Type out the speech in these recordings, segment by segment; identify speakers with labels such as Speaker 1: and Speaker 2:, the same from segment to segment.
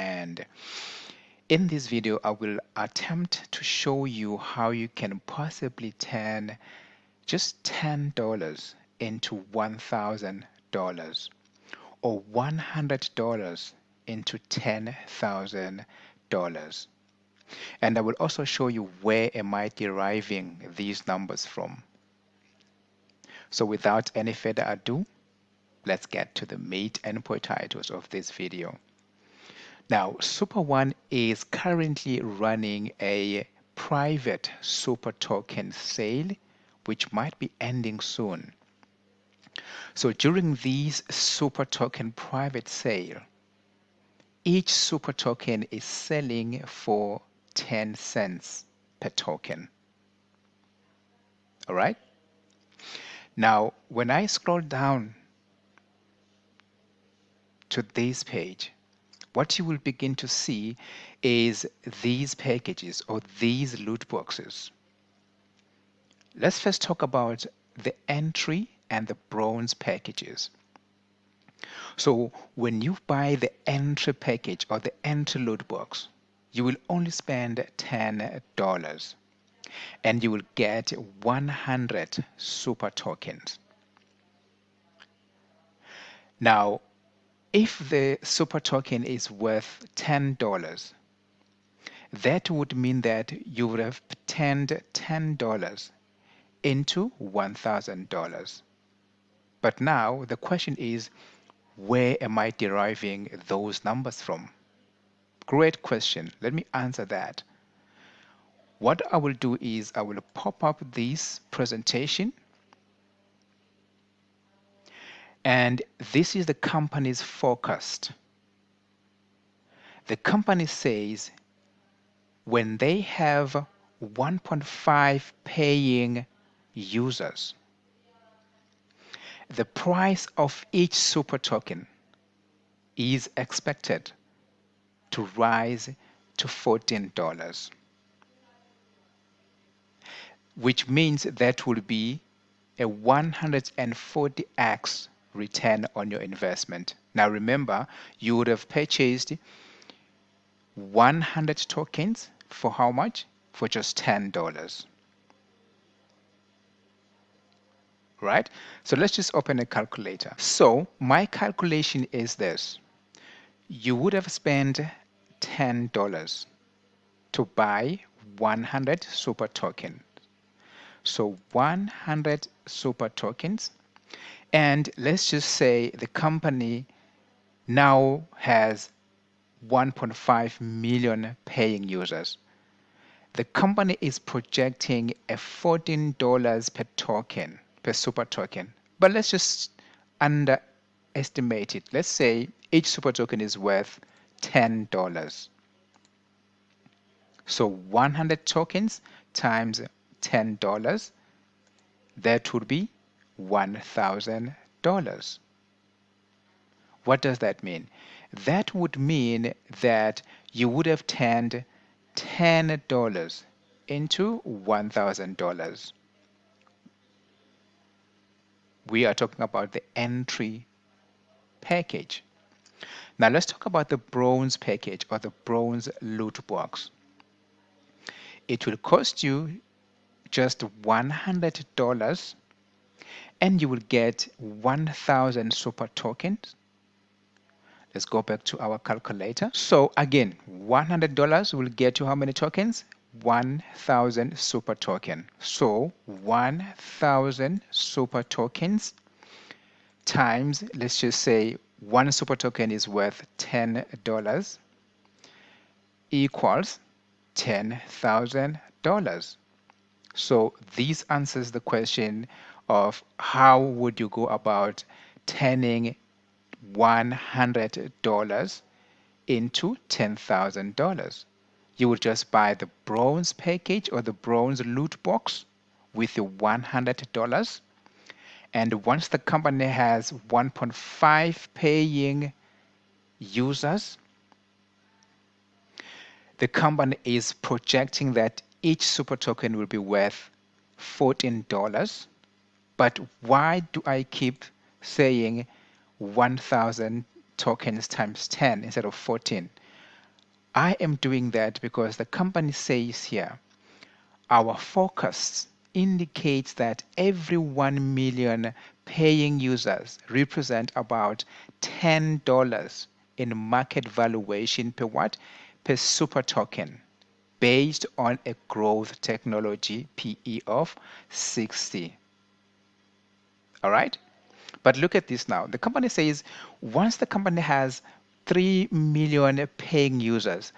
Speaker 1: and in this video I will attempt to show you how you can possibly turn just $10 into $1,000 or $100 into $10,000 and I will also show you where am I deriving these numbers from. So without any further ado let's get to the meat and potatoes of this video now super one is currently running a private super token sale which might be ending soon. So during these super token private sale each super token is selling for 10 cents per token. All right? Now when I scroll down to this page what you will begin to see is these packages or these loot boxes let's first talk about the entry and the bronze packages so when you buy the entry package or the entry loot box you will only spend $10 and you will get 100 super tokens. Now, if the super token is worth $10, that would mean that you would have turned $10 into $1,000. But now the question is, where am I deriving those numbers from? Great question. Let me answer that. What I will do is I will pop up this presentation and this is the company's forecast. The company says when they have 1.5 paying users, the price of each super token is expected to rise to $14 which means that will be a 140x return on your investment. Now remember, you would have purchased 100 tokens for how much? For just $10. Right? So let's just open a calculator. So my calculation is this. You would have spent $10 to buy 100 super tokens so 100 super tokens and let's just say the company now has 1.5 million paying users. The company is projecting a $14 per token per super token. But let's just underestimate it. Let's say each super token is worth $10 so 100 tokens times $10, that would be $1,000. What does that mean? That would mean that you would have turned $10 into $1,000. We are talking about the entry package. Now let's talk about the bronze package or the bronze loot box. It will cost you just $100 and you will get 1000 super tokens. Let's go back to our calculator. So again $100 will get you how many tokens? 1000 super token. So 1000 super tokens times let's just say one super token is worth $10 equals $10,000 so this answers the question of how would you go about turning $100 into $10,000. You would just buy the bronze package or the bronze loot box with the $100 and once the company has 1.5 paying users the company is projecting that each super token will be worth $14 but why do I keep saying 1000 tokens times 10 instead of 14 I am doing that because the company says here our forecast indicates that every 1 million paying users represent about $10 in market valuation per what? Per super token based on a growth technology PE of 60. All right? But look at this now. The company says once the company has 3 million paying users,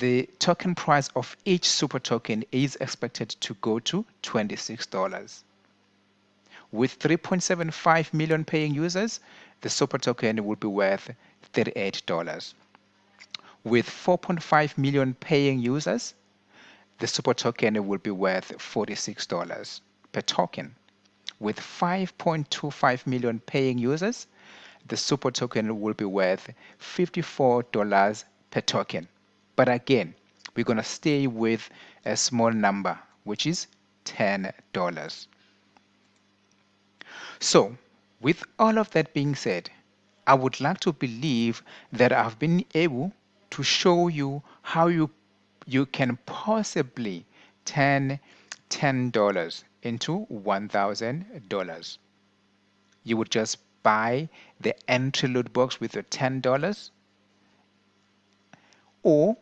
Speaker 1: the token price of each super token is expected to go to $26. With 3.75 million paying users, the super token will be worth $38. With 4.5 million paying users, the super token will be worth $46 per token. With 5.25 million paying users, the super token will be worth $54 per token. But again, we're going to stay with a small number, which is $10. So, with all of that being said, I would like to believe that I've been able to show you how you you can possibly turn $10 into $1,000. You would just buy the entry loot box with your $10 or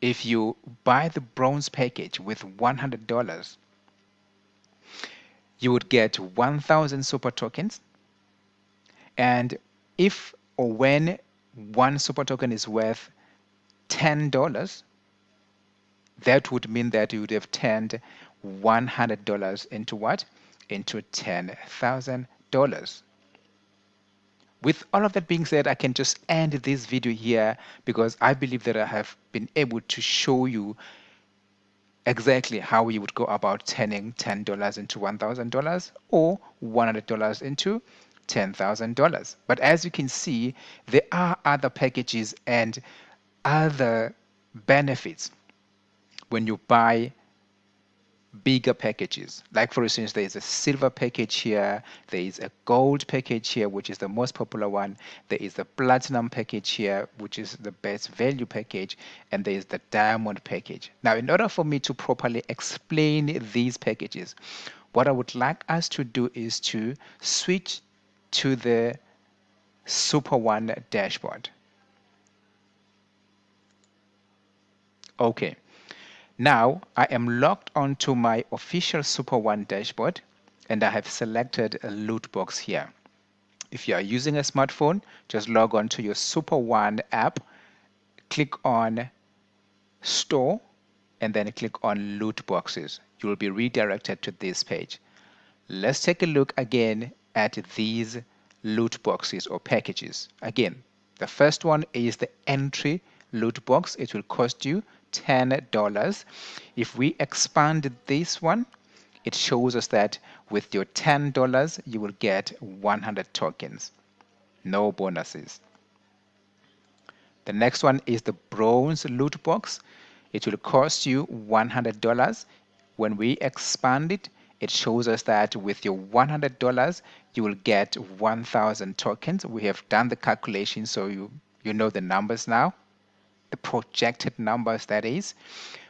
Speaker 1: if you buy the bronze package with $100 you would get 1000 super tokens and if or when one super token is worth $10 that would mean that you would have turned $100 into what? Into $10,000 with all of that being said, I can just end this video here because I believe that I have been able to show you exactly how you would go about turning $10 into $1,000 or $100 into $10,000. But as you can see, there are other packages and other benefits when you buy bigger packages. Like for instance, there is a silver package here, there is a gold package here, which is the most popular one. There is the platinum package here, which is the best value package, and there is the diamond package. Now, in order for me to properly explain these packages, what I would like us to do is to switch to the Super One dashboard. Okay. Now I am logged onto my official Super One dashboard and I have selected a loot box here. If you are using a smartphone, just log on to your Super One app, click on Store, and then click on Loot Boxes. You will be redirected to this page. Let's take a look again at these loot boxes or packages. Again, the first one is the entry loot box. It will cost you $10. If we expand this one, it shows us that with your $10, you will get 100 tokens. No bonuses. The next one is the bronze loot box. It will cost you $100. When we expand it, it shows us that with your $100, you will get 1,000 tokens. We have done the calculation, so you, you know the numbers now the projected numbers that is.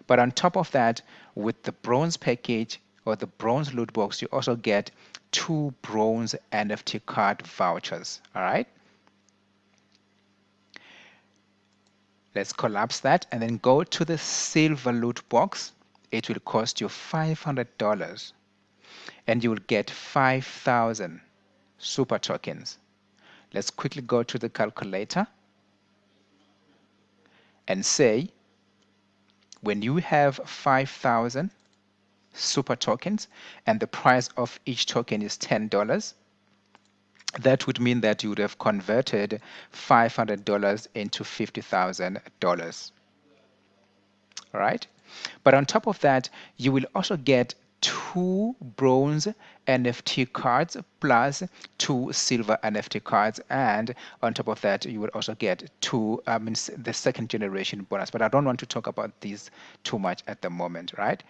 Speaker 1: But on top of that, with the bronze package or the bronze loot box, you also get two bronze NFT card vouchers. All right. Let's collapse that and then go to the silver loot box. It will cost you $500 and you will get 5,000 super tokens. Let's quickly go to the calculator and say when you have 5,000 super tokens and the price of each token is $10, that would mean that you would have converted $500 into $50,000. All right. But on top of that, you will also get two bronze NFT cards plus two silver NFT cards. And on top of that, you will also get two, I mean, the second generation bonus. But I don't want to talk about these too much at the moment, right?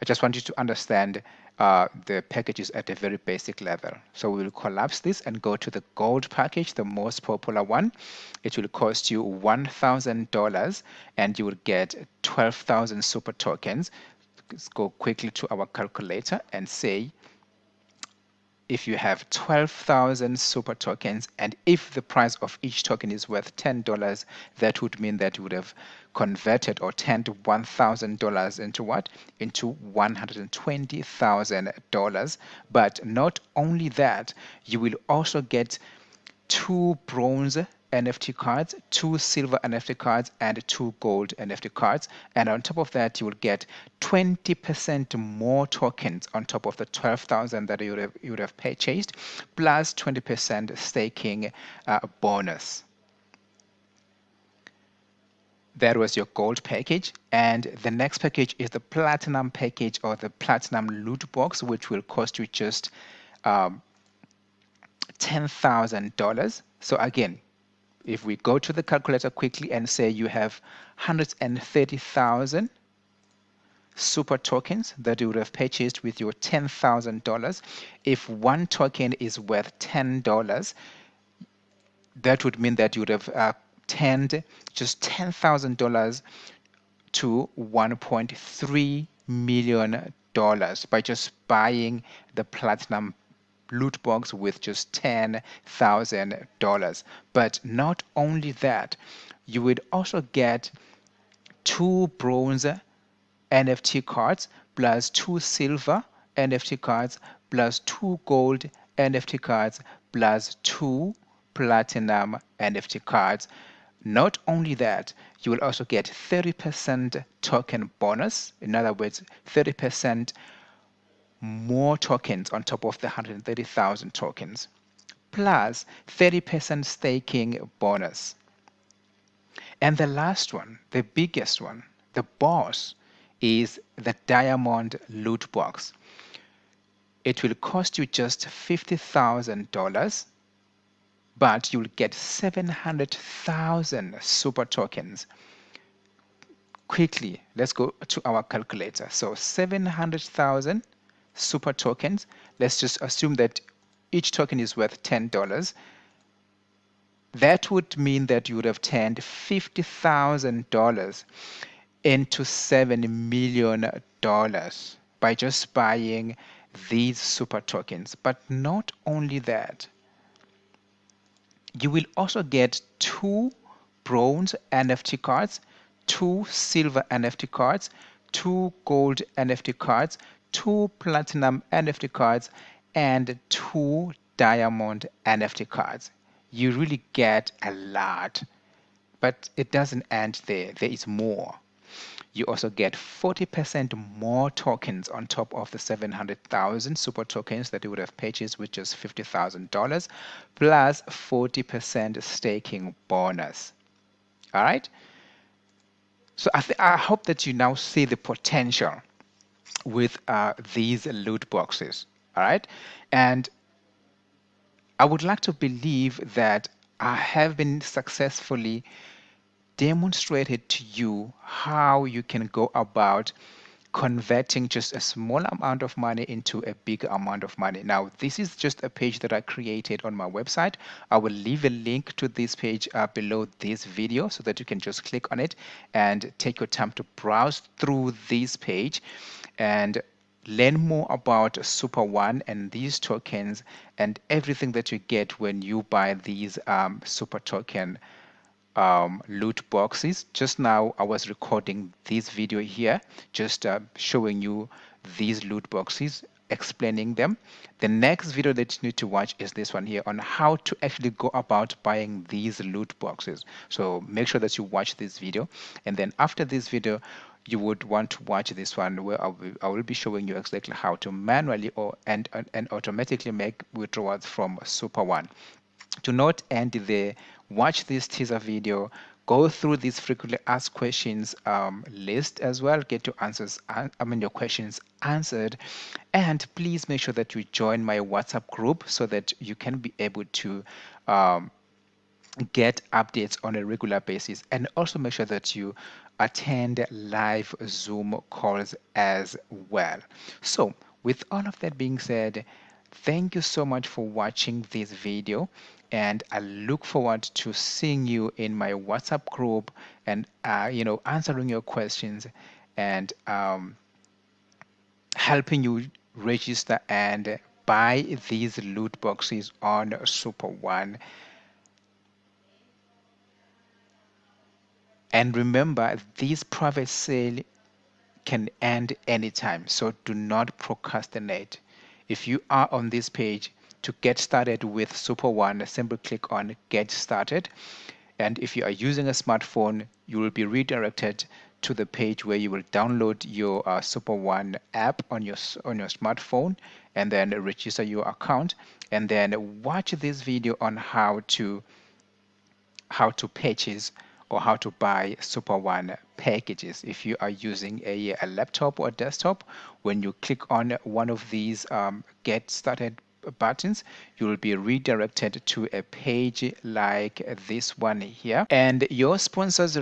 Speaker 1: I just want you to understand uh, the packages at a very basic level. So we will collapse this and go to the gold package, the most popular one. It will cost you $1,000 and you will get 12,000 super tokens. Let's go quickly to our calculator and say if you have 12,000 super tokens and if the price of each token is worth $10, that would mean that you would have converted or turned $1,000 into what? Into $120,000. But not only that, you will also get two bronze NFT cards, two silver NFT cards, and two gold NFT cards. And on top of that, you will get 20% more tokens on top of the 12,000 that you would have, you would have purchased, plus 20% staking uh, bonus. That was your gold package. And the next package is the platinum package or the platinum loot box, which will cost you just um, $10,000. So again, if we go to the calculator quickly and say you have 130,000 super tokens that you would have purchased with your $10,000, if one token is worth $10, that would mean that you would have uh, turned just $10,000 to $1.3 million by just buying the platinum loot box with just $10,000. But not only that, you would also get two bronze NFT cards plus two silver NFT cards plus two gold NFT cards plus two platinum NFT cards. Not only that, you will also get 30% token bonus. In other words, 30% more tokens on top of the 130,000 tokens, plus 30% staking bonus. And the last one, the biggest one, the boss, is the diamond loot box. It will cost you just $50,000, but you'll get 700,000 super tokens. Quickly, let's go to our calculator. So 700,000 super tokens. Let's just assume that each token is worth $10. That would mean that you would have turned $50,000 into $7 million by just buying these super tokens. But not only that, you will also get two bronze NFT cards, two silver NFT cards, two gold NFT cards, two platinum NFT cards, and two diamond NFT cards. You really get a lot, but it doesn't end there. There is more. You also get 40% more tokens on top of the 700,000 super tokens that you would have purchased with just $50,000 plus 40% staking bonus. All right. So I, I hope that you now see the potential with uh, these loot boxes. All right. And I would like to believe that I have been successfully demonstrated to you how you can go about converting just a small amount of money into a big amount of money. Now, this is just a page that I created on my website. I will leave a link to this page uh, below this video so that you can just click on it and take your time to browse through this page and learn more about Super One and these tokens and everything that you get when you buy these um, Super Token um, loot boxes. Just now I was recording this video here, just uh, showing you these loot boxes, explaining them. The next video that you need to watch is this one here on how to actually go about buying these loot boxes. So make sure that you watch this video. And then after this video, you would want to watch this one where I will, I will be showing you exactly how to manually or and, and automatically make withdrawals from Super One. Do not end there watch this teaser video, go through this frequently asked questions um, list as well, get your answers, I mean your questions answered, and please make sure that you join my WhatsApp group so that you can be able to um, get updates on a regular basis. And also make sure that you attend live zoom calls as well. So with all of that being said thank you so much for watching this video and i look forward to seeing you in my whatsapp group and uh, you know answering your questions and um, helping you register and buy these loot boxes on super one And remember, this private sale can end anytime, so do not procrastinate. If you are on this page to get started with Super One, simply click on Get Started. And if you are using a smartphone, you will be redirected to the page where you will download your uh, Super One app on your on your smartphone and then register your account and then watch this video on how to how to purchase or how to buy Super One packages. If you are using a, a laptop or desktop, when you click on one of these um, Get Started buttons, you will be redirected to a page like this one here. And your sponsors